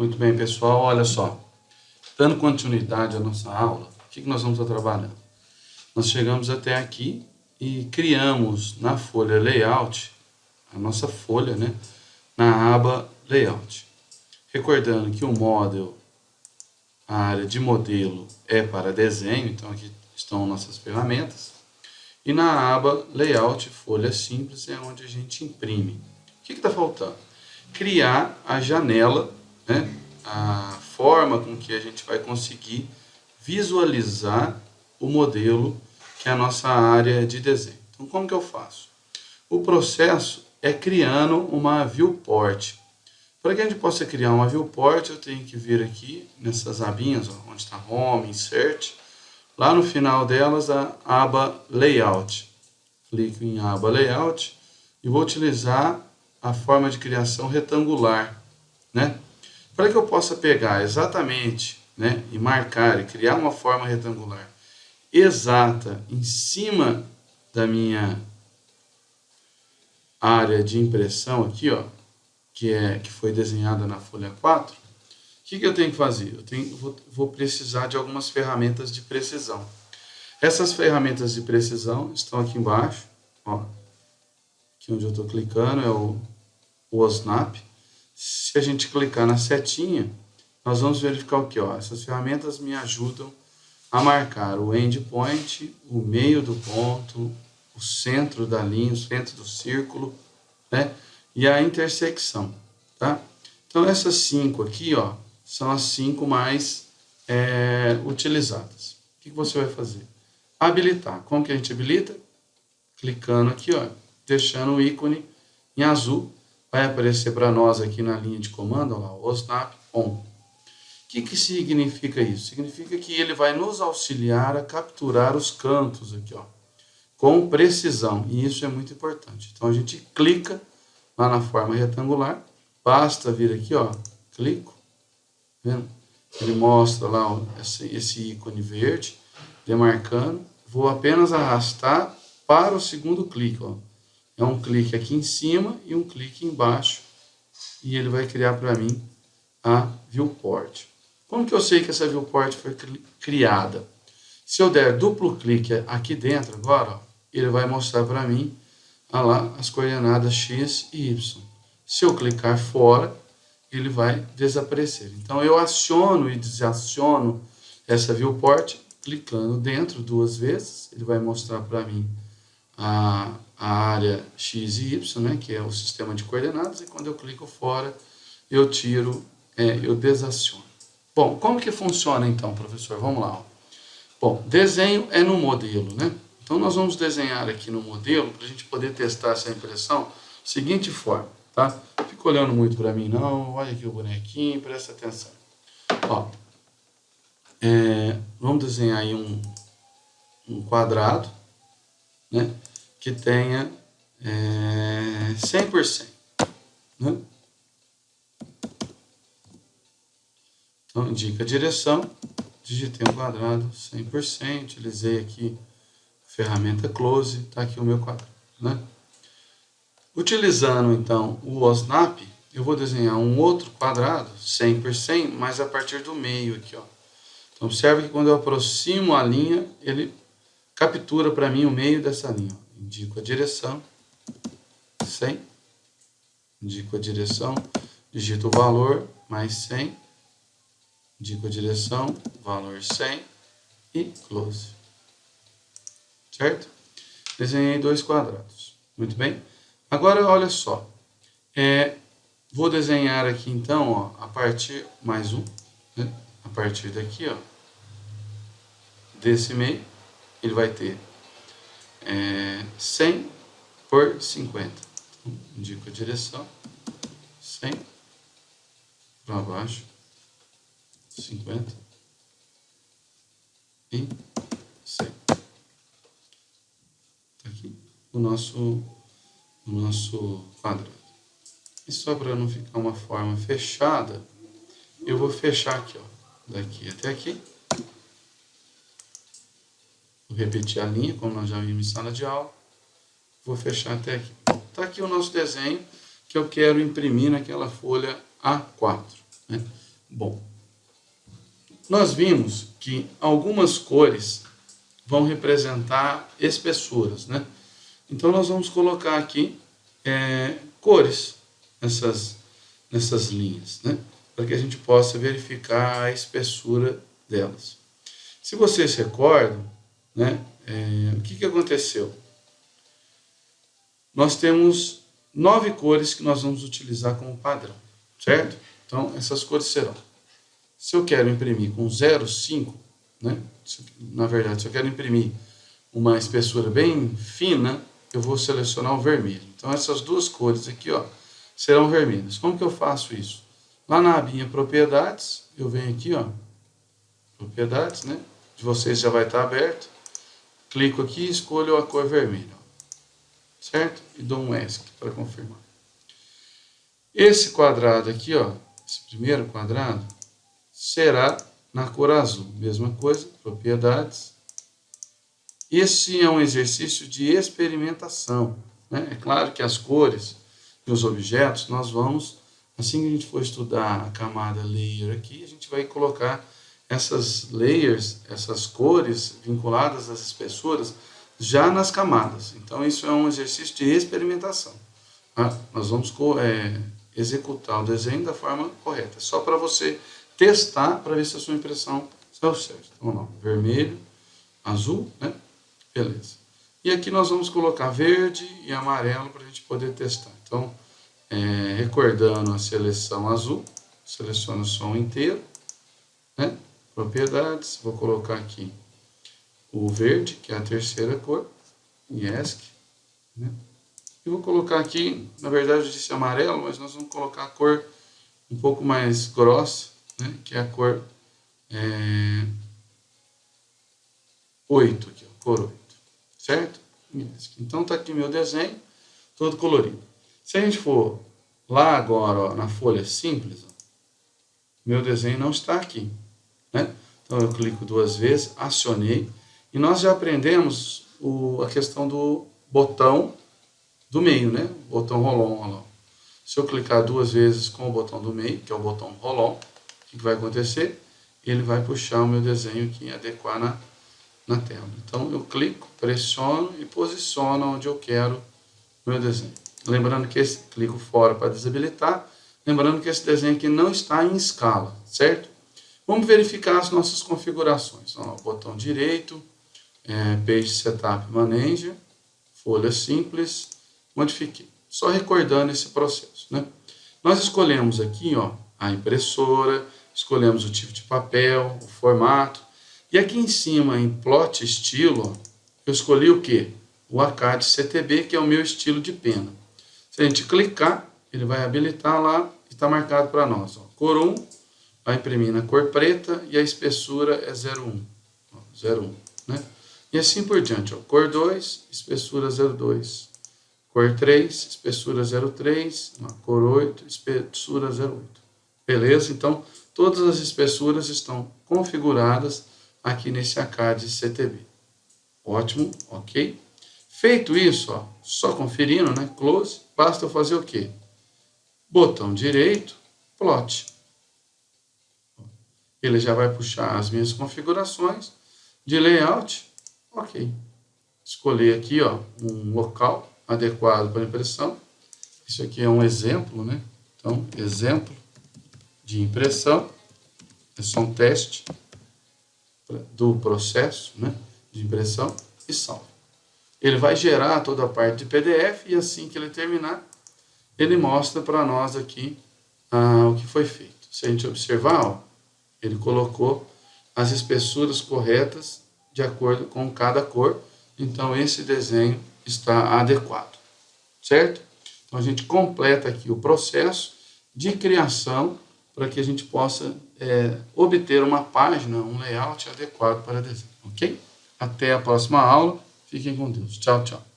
Muito bem, pessoal, olha só. Dando continuidade à nossa aula, o que nós vamos estar trabalhando? Nós chegamos até aqui e criamos na folha Layout, a nossa folha, né? Na aba Layout. Recordando que o Model, a área de modelo é para desenho, então aqui estão nossas ferramentas. E na aba Layout, folha simples, é onde a gente imprime. O que está faltando? Criar a janela né, a forma com que a gente vai conseguir visualizar o modelo que é a nossa área de desenho. Então, como que eu faço? O processo é criando uma viewport. Para que a gente possa criar uma viewport, eu tenho que vir aqui nessas abinhas, ó, onde está Home, Insert, lá no final delas a aba Layout. Clico em aba Layout e vou utilizar a forma de criação retangular, né? Para que eu possa pegar exatamente né, e marcar e criar uma forma retangular exata em cima da minha área de impressão aqui, ó, que, é, que foi desenhada na folha 4, o que, que eu tenho que fazer? Eu tenho, vou, vou precisar de algumas ferramentas de precisão. Essas ferramentas de precisão estão aqui embaixo, ó, aqui onde eu estou clicando é o, o OSNAP, se a gente clicar na setinha, nós vamos verificar o que? Ó, essas ferramentas me ajudam a marcar o endpoint, o meio do ponto, o centro da linha, o centro do círculo, né? E a intersecção, tá? Então, essas cinco aqui, ó, são as cinco mais é, utilizadas. O que você vai fazer? Habilitar. Como que a gente habilita? Clicando aqui, ó, deixando o ícone em azul vai aparecer para nós aqui na linha de comando, lá, o snap on. O que, que significa isso? Significa que ele vai nos auxiliar a capturar os cantos aqui, ó, com precisão, e isso é muito importante. Então a gente clica lá na forma retangular, basta vir aqui, ó, clico, vendo? Ele mostra lá ó, esse, esse ícone verde, demarcando, vou apenas arrastar para o segundo clique, ó, é um clique aqui em cima e um clique embaixo. E ele vai criar para mim a viewport. Como que eu sei que essa viewport foi criada? Se eu der duplo clique aqui dentro agora, ó, ele vai mostrar para mim lá, as coordenadas x e y. Se eu clicar fora, ele vai desaparecer. Então eu aciono e desaciono essa viewport clicando dentro duas vezes. Ele vai mostrar para mim a, a área x e y, né, que é o sistema de coordenadas, e quando eu clico fora, eu tiro, é, eu desaciono. Bom, como que funciona então, professor? Vamos lá. Ó. Bom, desenho é no modelo, né? Então nós vamos desenhar aqui no modelo, para a gente poder testar essa impressão, seguinte forma, tá? Fica olhando muito para mim não, olha aqui o bonequinho, presta atenção. Ó, é, vamos desenhar aí um, um quadrado, né? Que tenha é, 100%. Né? Então, indica a direção, digitei um quadrado 100%, utilizei aqui a ferramenta Close, está aqui o meu quadrado. Né? Utilizando, então, o OSNAP, eu vou desenhar um outro quadrado, 100 por 100, mas a partir do meio aqui. Ó. Então, observe que quando eu aproximo a linha, ele captura para mim o meio dessa linha. Indico a direção, 100, indico a direção, digito o valor, mais 100, indico a direção, valor 100 e close. Certo? Desenhei dois quadrados. Muito bem? Agora, olha só. É, vou desenhar aqui, então, ó, a partir, mais um, né? a partir daqui, ó, desse meio, ele vai ter é, 100 por 50. Então, indico a direção, 100 para baixo, 50 e 100. Tá aqui o nosso, o nosso quadrado. E só para não ficar uma forma fechada, eu vou fechar aqui, ó, daqui até aqui. Vou repetir a linha, como nós já vimos em sala de aula. Vou fechar até aqui. Está aqui o nosso desenho que eu quero imprimir naquela folha A4. Né? Bom, nós vimos que algumas cores vão representar espessuras, né? Então nós vamos colocar aqui é, cores nessas, nessas linhas, né? Para que a gente possa verificar a espessura delas. Se vocês recordam, né? É, o que, que aconteceu? Nós temos nove cores que nós vamos utilizar como padrão, certo? Então, essas cores serão. Se eu quero imprimir com 0,5, né? na verdade, se eu quero imprimir uma espessura bem fina, eu vou selecionar o vermelho. Então, essas duas cores aqui, ó, serão vermelhas. Como que eu faço isso? Lá na abinha Propriedades, eu venho aqui, ó, Propriedades, né? De vocês já vai estar aberto. Clico aqui e escolho a cor vermelha. Certo? E dou um ESC para confirmar. Esse quadrado aqui, ó, esse primeiro quadrado, será na cor azul. Mesma coisa, propriedades. Esse é um exercício de experimentação. Né? É claro que as cores e os objetos, nós vamos, assim que a gente for estudar a camada layer aqui, a gente vai colocar essas layers, essas cores vinculadas às espessuras, já nas camadas. Então, isso é um exercício de experimentação. Tá? Nós vamos é, executar o desenho da forma correta, só para você testar para ver se a sua impressão saiu certo. Então, vamos lá, vermelho, azul, né? Beleza. E aqui nós vamos colocar verde e amarelo para a gente poder testar. Então, é, recordando a seleção azul, seleciono o som inteiro, né? Propriedades, vou colocar aqui o verde, que é a terceira cor, ESC, né? E vou colocar aqui, na verdade eu disse amarelo, mas nós vamos colocar a cor um pouco mais grossa, né? que é a cor é, 8, aqui, ó, cor 8, certo? Então tá aqui meu desenho, todo colorido. Se a gente for lá agora, ó, na folha simples, ó, meu desenho não está aqui. Né? Então eu clico duas vezes, acionei, e nós já aprendemos o, a questão do botão do meio, né? botão rolon, rolon. Se eu clicar duas vezes com o botão do meio, que é o botão rolon, o que, vai acontecer? Ele vai puxar o meu desenho aqui adequar na, na tela. Então eu clico, pressiono e posiciono onde eu quero o meu desenho. Lembrando que esse, clico fora para desabilitar, lembrando que esse desenho aqui não está em escala, certo? Vamos verificar as nossas configurações. Então, botão direito, é, Page Setup Manager, folha simples, modifiquei. Só recordando esse processo. Né? Nós escolhemos aqui ó, a impressora, escolhemos o tipo de papel, o formato, e aqui em cima, em Plot Estilo, eu escolhi o que? O ACAD CTB, que é o meu estilo de pena. Se a gente clicar, ele vai habilitar lá e está marcado para nós. Ó, cor 1, vai imprimir na cor preta e a espessura é 0,1. 0,1, né? E assim por diante. Ó. Cor 2, espessura 0,2. Cor 3, espessura 0,3. Cor 8, espessura 0,8. Beleza? Então, todas as espessuras estão configuradas aqui nesse ACAD CTB. Ótimo, ok? Feito isso, ó, só conferindo, né? Close, basta eu fazer o quê? Botão direito, plot ele já vai puxar as minhas configurações de layout. Ok. Escolher aqui ó, um local adequado para impressão. Isso aqui é um exemplo, né? Então, exemplo de impressão. É só um teste do processo né, de impressão e salve. Ele vai gerar toda a parte de PDF e assim que ele terminar, ele mostra para nós aqui ah, o que foi feito. Se a gente observar, ó, ele colocou as espessuras corretas de acordo com cada cor. Então, esse desenho está adequado, certo? Então, a gente completa aqui o processo de criação para que a gente possa é, obter uma página, um layout adequado para desenho, ok? Até a próxima aula. Fiquem com Deus. Tchau, tchau.